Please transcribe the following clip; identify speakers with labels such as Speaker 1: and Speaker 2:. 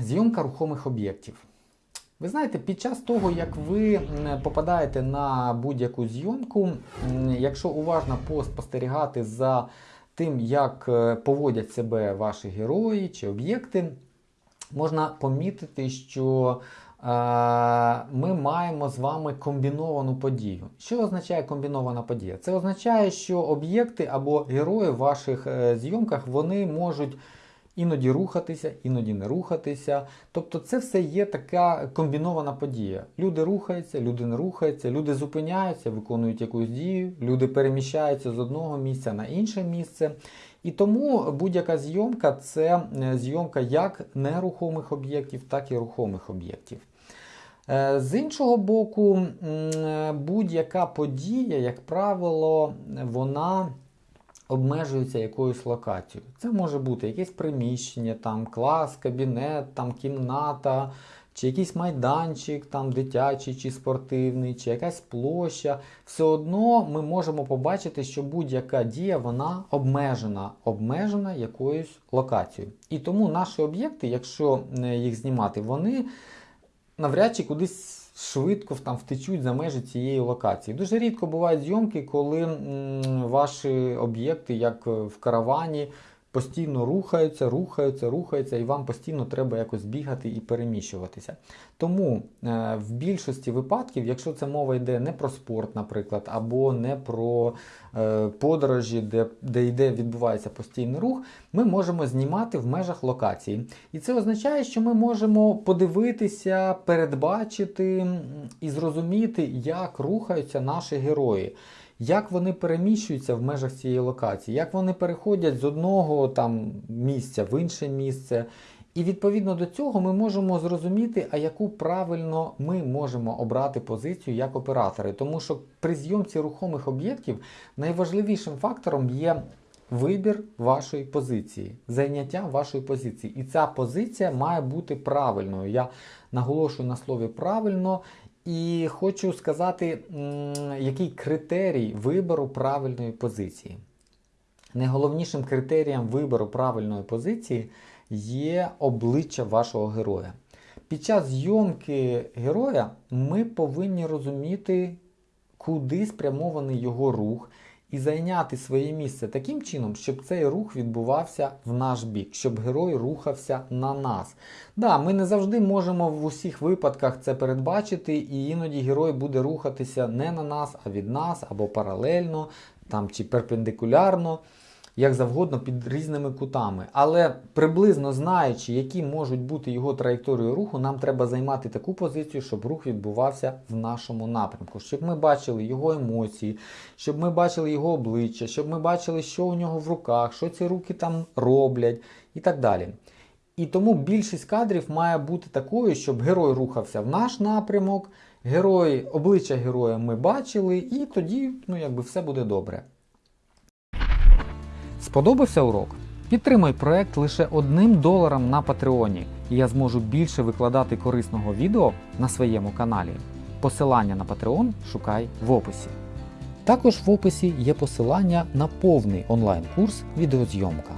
Speaker 1: Зйомка рухомих об'єктів. Ви знаєте, під час того, як ви попадаєте на будь-яку зйомку, якщо уважно поспостерігати за тим, як е, поводять себе ваші герої чи об'єкти, можна помітити, що е, ми маємо з вами комбіновану подію. Що означає комбінована подія? Це означає, що об'єкти або герої в ваших е, зйомках вони можуть іноді рухатися, іноді не рухатися. Тобто це все є така комбінована подія. Люди рухаються, люди не рухаються, люди зупиняються, виконують якусь дію, люди переміщаються з одного місця на інше місце. І тому будь-яка зйомка це е, зйомка як нерухомих об'єктів, так і рухомих об'єктів. Е, З іншого боку, е, будь-яка подія, як правило, вона обмежується якоюсь локацією. Це може бути якесь приміщення, там клас, кабінет, там кімната, чи якийсь майданчик, там дитячий чи спортивний, чи якась площа. Все одно ми можемо побачити, що будь-яка дія вона обмежена, обмежена якоюсь локацією. І тому наші об'єкти, якщо е, їх знімати, вони навряд чи кудись швидко там втечуть за межі цієї локації. Дуже рідко бувають зйомки, коли ваші об'єкти, як в каравані, постійно рухаються, рухаються, рухаються, і вам постійно треба якось бігати і переміщуватися. Тому е, в більшості випадків, якщо це мова йде не про спорт, наприклад, або не про е, подорожі, де, де йде, відбувається постійний рух, ми можемо знімати в межах локації. І це означає, що ми можемо подивитися, передбачити і зрозуміти, як рухаються наші герої. Як вони переміщуються в межах цієї локації, як вони переходять з одного там місця в інше місце. І відповідно до цього ми можемо зрозуміти, а яку правильно ми можемо обрати позицію як оператори. Тому що при зйомці рухомих об'єктів найважливішим фактором є вибір вашої позиції, зайняття вашої позиції. І ця позиція має бути правильною. Я наголошую на слові правильно. І хочу сказати, який критерій вибору правильної позиції. Найголовнішим критерієм вибору правильної позиції є обличчя вашого героя. Під час зйомки героя ми повинні розуміти, куди спрямований його рух, і зайняти своє місце таким чином, щоб цей рух відбувався в наш бік, щоб герой рухався на нас. Да, ми не завжди можемо в усіх випадках це передбачити, і іноді герой буде рухатися не на нас, а від нас, або паралельно, там чи перпендикулярно. Як завгодно під різними кутами. Але приблизно знаючи, які можуть бути його траєкторії руху, нам треба займати таку позицію, щоб рух відбувався в нашому напрямку, щоб ми бачили його емоції, щоб ми бачили його обличчя, щоб ми бачили, що у нього в руках, що ці руки там роблять і так далі. І тому більшість кадрів має бути такою, щоб герой рухався в наш напрямок, герой, обличчя героя ми бачили, і тоді ну, якби все буде добре. Сподобався урок? Підтримай проект лише одним доларом на Патреоні, і я зможу більше викладати корисного відео на своєму каналі. Посилання на Patreon шукай в описі. Також в описі є посилання на повний онлайн-курс відеозйомка.